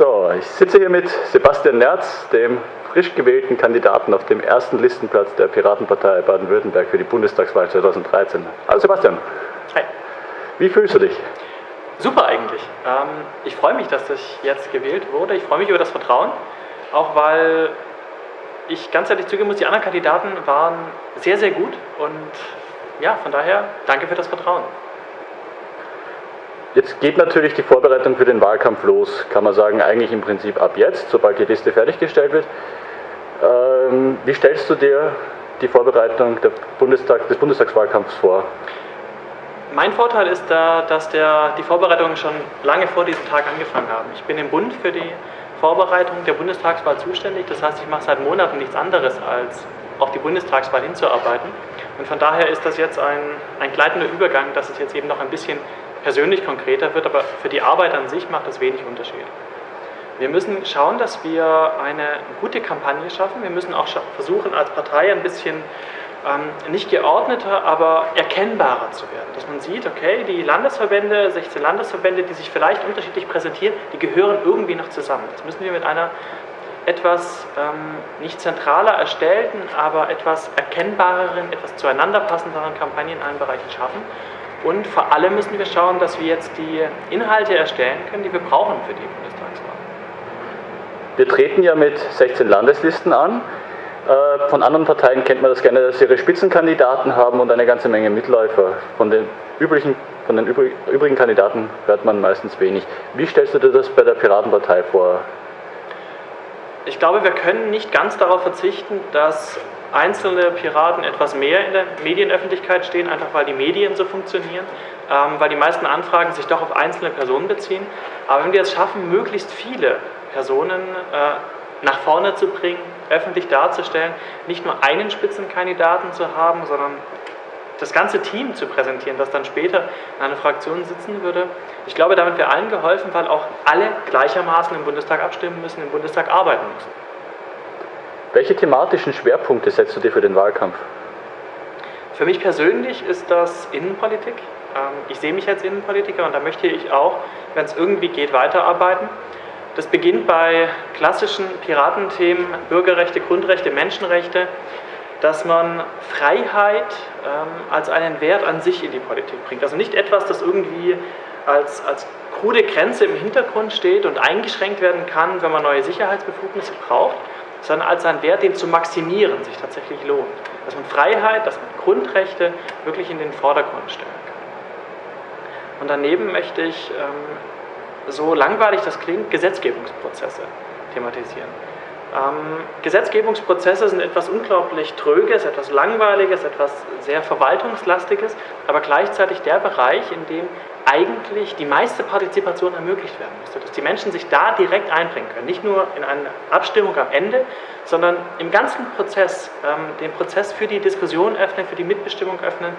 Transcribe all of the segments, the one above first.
So, ich sitze hier mit Sebastian Nerz, dem frisch gewählten Kandidaten auf dem ersten Listenplatz der Piratenpartei Baden-Württemberg für die Bundestagswahl 2013. Hallo Sebastian. Hi. Wie fühlst du dich? Super eigentlich. Ähm, ich freue mich, dass ich jetzt gewählt wurde. Ich freue mich über das Vertrauen, auch weil ich ganz ehrlich zugeben muss, die anderen Kandidaten waren sehr, sehr gut und ja, von daher danke für das Vertrauen. Jetzt geht natürlich die Vorbereitung für den Wahlkampf los, kann man sagen, eigentlich im Prinzip ab jetzt, sobald die Liste fertiggestellt wird. Ähm, wie stellst du dir die Vorbereitung Bundestag, des Bundestagswahlkampfs vor? Mein Vorteil ist da, dass der, die Vorbereitungen schon lange vor diesem Tag angefangen haben. Ich bin im Bund für die Vorbereitung der Bundestagswahl zuständig, das heißt, ich mache seit Monaten nichts anderes, als auf die Bundestagswahl hinzuarbeiten. Und von daher ist das jetzt ein, ein gleitender Übergang, dass es jetzt eben noch ein bisschen persönlich konkreter wird, aber für die Arbeit an sich macht das wenig Unterschied. Wir müssen schauen, dass wir eine gute Kampagne schaffen. Wir müssen auch versuchen, als Partei ein bisschen ähm, nicht geordneter, aber erkennbarer zu werden. Dass man sieht, okay, die Landesverbände, 16 Landesverbände, die sich vielleicht unterschiedlich präsentieren, die gehören irgendwie noch zusammen. Das müssen wir mit einer etwas ähm, nicht zentraler erstellten, aber etwas erkennbareren, etwas zueinander passenderen Kampagnen in allen Bereichen schaffen. Und vor allem müssen wir schauen, dass wir jetzt die Inhalte erstellen können, die wir brauchen für die Bundestagswahl. Wir treten ja mit 16 Landeslisten an. Äh, von anderen Parteien kennt man das gerne, dass sie ihre Spitzenkandidaten haben und eine ganze Menge Mitläufer. Von den übrigen, von den übrigen Kandidaten hört man meistens wenig. Wie stellst du dir das bei der Piratenpartei vor? Ich glaube, wir können nicht ganz darauf verzichten, dass einzelne Piraten etwas mehr in der Medienöffentlichkeit stehen, einfach weil die Medien so funktionieren, ähm, weil die meisten Anfragen sich doch auf einzelne Personen beziehen. Aber wenn wir es schaffen, möglichst viele Personen äh, nach vorne zu bringen, öffentlich darzustellen, nicht nur einen Spitzenkandidaten zu haben, sondern das ganze Team zu präsentieren, das dann später in einer Fraktion sitzen würde. Ich glaube, damit wäre allen geholfen, weil auch alle gleichermaßen im Bundestag abstimmen müssen, im Bundestag arbeiten müssen. Welche thematischen Schwerpunkte setzt du dir für den Wahlkampf? Für mich persönlich ist das Innenpolitik. Ähm, ich sehe mich als Innenpolitiker und da möchte ich auch, wenn es irgendwie geht, weiterarbeiten. Das beginnt bei klassischen Piratenthemen, Bürgerrechte, Grundrechte, Menschenrechte, dass man Freiheit ähm, als einen Wert an sich in die Politik bringt. Also nicht etwas, das irgendwie als, als krude Grenze im Hintergrund steht und eingeschränkt werden kann, wenn man neue Sicherheitsbefugnisse braucht, sondern als ein Wert, den zu maximieren sich tatsächlich lohnt. Dass man Freiheit, dass man Grundrechte wirklich in den Vordergrund stellen kann. Und daneben möchte ich, ähm, so langweilig das klingt, Gesetzgebungsprozesse thematisieren. Ähm, Gesetzgebungsprozesse sind etwas unglaublich Tröges, etwas Langweiliges, etwas sehr Verwaltungslastiges, aber gleichzeitig der Bereich, in dem eigentlich die meiste Partizipation ermöglicht werden müsste, dass die Menschen sich da direkt einbringen können, nicht nur in eine Abstimmung am Ende, sondern im ganzen Prozess, ähm, den Prozess für die Diskussion öffnen, für die Mitbestimmung öffnen,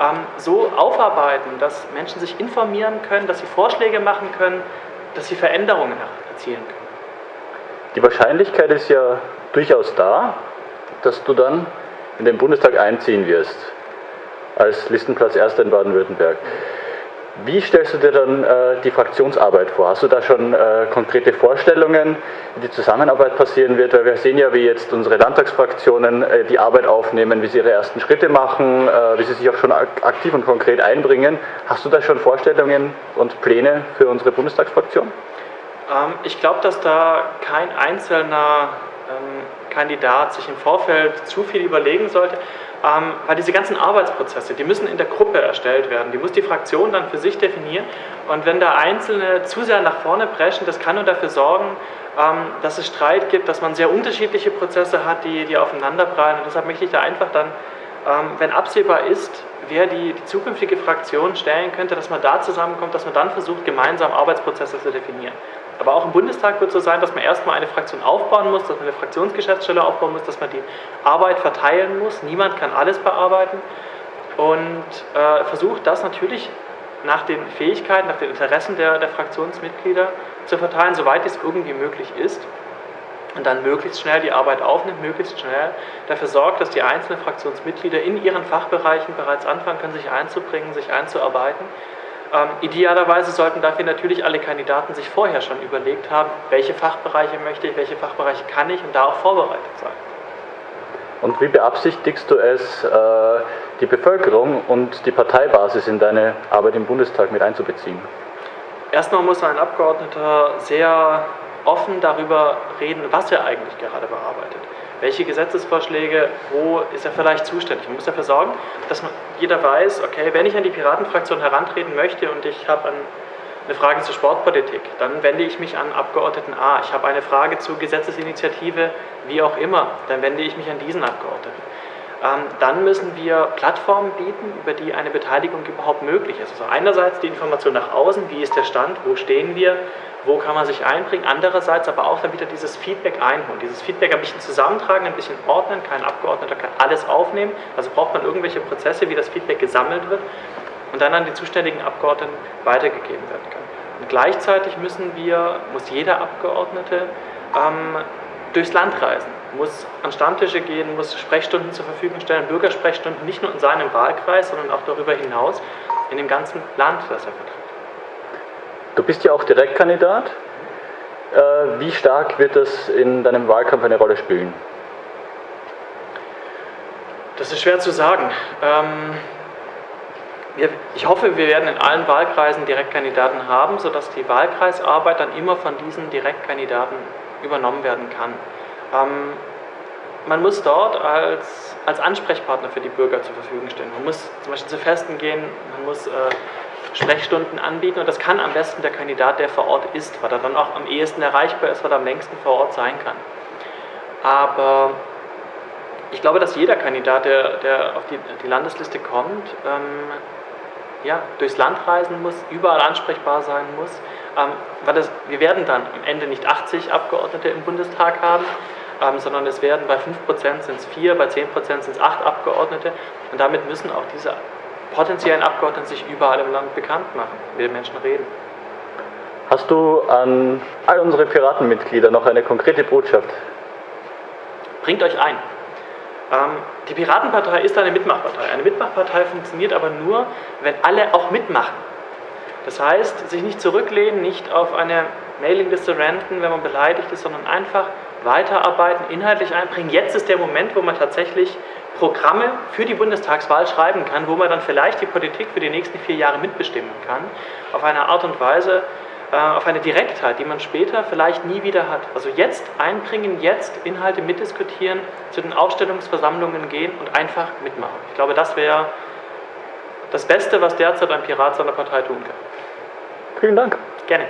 ähm, so aufarbeiten, dass Menschen sich informieren können, dass sie Vorschläge machen können, dass sie Veränderungen erzielen können. Die Wahrscheinlichkeit ist ja durchaus da, dass du dann in den Bundestag einziehen wirst, als Listenplatz Erster in Baden-Württemberg. Wie stellst du dir dann äh, die Fraktionsarbeit vor? Hast du da schon äh, konkrete Vorstellungen, wie die Zusammenarbeit passieren wird? Weil wir sehen ja, wie jetzt unsere Landtagsfraktionen äh, die Arbeit aufnehmen, wie sie ihre ersten Schritte machen, äh, wie sie sich auch schon aktiv und konkret einbringen. Hast du da schon Vorstellungen und Pläne für unsere Bundestagsfraktion? Ähm, ich glaube, dass da kein einzelner ähm, Kandidat sich im Vorfeld zu viel überlegen sollte, ähm, weil diese ganzen Arbeitsprozesse, die müssen in der Gruppe erstellt werden, die muss die Fraktion dann für sich definieren. Und wenn da Einzelne zu sehr nach vorne preschen, das kann nur dafür sorgen, dass es Streit gibt, dass man sehr unterschiedliche Prozesse hat, die, die aufeinanderprallen. Und deshalb möchte ich da einfach dann, wenn absehbar ist, wer die, die zukünftige Fraktion stellen könnte, dass man da zusammenkommt, dass man dann versucht, gemeinsam Arbeitsprozesse zu definieren. Aber auch im Bundestag wird es so sein, dass man erstmal eine Fraktion aufbauen muss, dass man eine Fraktionsgeschäftsstelle aufbauen muss, dass man die Arbeit verteilen muss. Niemand kann alles bearbeiten. Und äh, versucht das natürlich nach den Fähigkeiten, nach den Interessen der, der Fraktionsmitglieder zu verteilen, soweit es irgendwie möglich ist. Und dann möglichst schnell die Arbeit aufnimmt, möglichst schnell dafür sorgt, dass die einzelnen Fraktionsmitglieder in ihren Fachbereichen bereits anfangen können, sich einzubringen, sich einzuarbeiten Ähm, idealerweise sollten dafür natürlich alle Kandidaten sich vorher schon überlegt haben, welche Fachbereiche möchte ich, welche Fachbereiche kann ich und da auch vorbereitet sein. Und wie beabsichtigst du es, äh, die Bevölkerung und die Parteibasis in deine Arbeit im Bundestag mit einzubeziehen? Erstmal muss ein Abgeordneter sehr offen darüber reden, was er eigentlich gerade bearbeitet. Welche Gesetzesvorschläge, wo ist er vielleicht zuständig? Man muss dafür sorgen, dass man, jeder weiß, okay, wenn ich an die Piratenfraktion herantreten möchte und ich habe eine Frage zur Sportpolitik, dann wende ich mich an Abgeordneten A. Ich habe eine Frage zur Gesetzesinitiative, wie auch immer, dann wende ich mich an diesen Abgeordneten. Ähm, dann müssen wir Plattformen bieten, über die eine Beteiligung überhaupt möglich ist. Also einerseits die Information nach außen, wie ist der Stand, wo stehen wir, wo kann man sich einbringen, andererseits aber auch dann wieder dieses Feedback einholen, dieses Feedback ein bisschen zusammentragen, ein bisschen ordnen, kein Abgeordneter kann alles aufnehmen, also braucht man irgendwelche Prozesse, wie das Feedback gesammelt wird und dann an die zuständigen Abgeordneten weitergegeben werden kann. Und gleichzeitig müssen wir, muss jeder Abgeordnete ähm, durchs Land reisen, muss an Stammtische gehen, muss Sprechstunden zur Verfügung stellen, Bürgersprechstunden nicht nur in seinem Wahlkreis, sondern auch darüber hinaus in dem ganzen Land, das er vertritt. Du bist ja auch Direktkandidat. Äh, wie stark wird das in deinem Wahlkampf eine Rolle spielen? Das ist schwer zu sagen. Ähm, ich hoffe, wir werden in allen Wahlkreisen Direktkandidaten haben, sodass die Wahlkreisarbeit dann immer von diesen Direktkandidaten übernommen werden kann. Ähm, man muss dort als, als Ansprechpartner für die Bürger zur Verfügung stehen. Man muss zum Beispiel zu Festen gehen, man muss äh, Sprechstunden anbieten. Und das kann am besten der Kandidat, der vor Ort ist, weil er dann auch am ehesten erreichbar ist, weil er am längsten vor Ort sein kann. Aber ich glaube, dass jeder Kandidat, der, der auf die, die Landesliste kommt, ähm, ja, durchs Land reisen muss, überall ansprechbar sein muss, ähm, weil das, wir werden dann am Ende nicht 80 Abgeordnete im Bundestag haben, ähm, sondern es werden bei 5% sind es 4, bei 10% sind es 8 Abgeordnete. Und damit müssen auch diese potenziellen Abgeordneten sich überall im Land bekannt machen, mit den Menschen reden. Hast du an all unsere Piratenmitglieder noch eine konkrete Botschaft? Bringt euch ein. Ähm, die Piratenpartei ist eine Mitmachpartei. Eine Mitmachpartei funktioniert aber nur, wenn alle auch mitmachen. Das heißt, sich nicht zurücklehnen, nicht auf eine Mailingliste renten, wenn man beleidigt ist, sondern einfach weiterarbeiten, inhaltlich einbringen. Jetzt ist der Moment, wo man tatsächlich Programme für die Bundestagswahl schreiben kann, wo man dann vielleicht die Politik für die nächsten vier Jahre mitbestimmen kann, auf eine Art und Weise, äh, auf eine Direktheit, die man später vielleicht nie wieder hat. Also jetzt einbringen, jetzt Inhalte mitdiskutieren, zu den Aufstellungsversammlungen gehen und einfach mitmachen. Ich glaube, das wäre das Beste, was derzeit ein Pirat seiner Partei tun kann. Vielen Dank. Gerne.